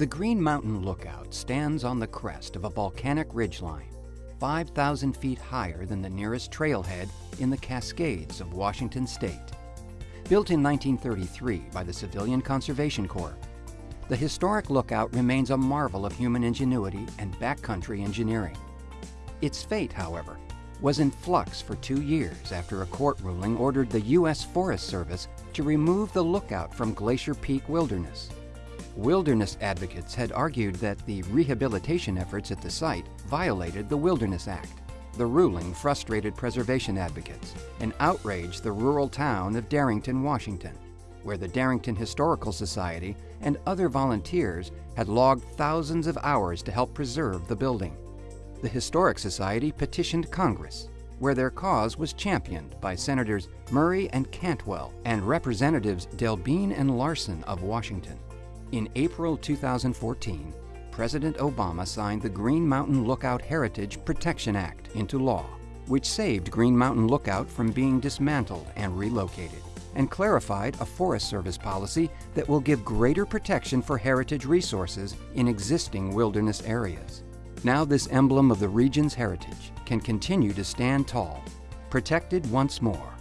The Green Mountain Lookout stands on the crest of a volcanic ridgeline, 5,000 feet higher than the nearest trailhead in the Cascades of Washington state. Built in 1933 by the Civilian Conservation Corps, the historic lookout remains a marvel of human ingenuity and backcountry engineering. Its fate, however, was in flux for two years after a court ruling ordered the U.S. Forest Service to remove the lookout from Glacier Peak Wilderness. Wilderness advocates had argued that the rehabilitation efforts at the site violated the Wilderness Act. The ruling frustrated preservation advocates and outraged the rural town of Darrington, Washington, where the Darrington Historical Society and other volunteers had logged thousands of hours to help preserve the building. The Historic Society petitioned Congress, where their cause was championed by Senators Murray and Cantwell and Representatives Delbene and Larsen of Washington. In April 2014, President Obama signed the Green Mountain Lookout Heritage Protection Act into law, which saved Green Mountain Lookout from being dismantled and relocated, and clarified a Forest Service policy that will give greater protection for heritage resources in existing wilderness areas. Now this emblem of the region's heritage can continue to stand tall, protected once more.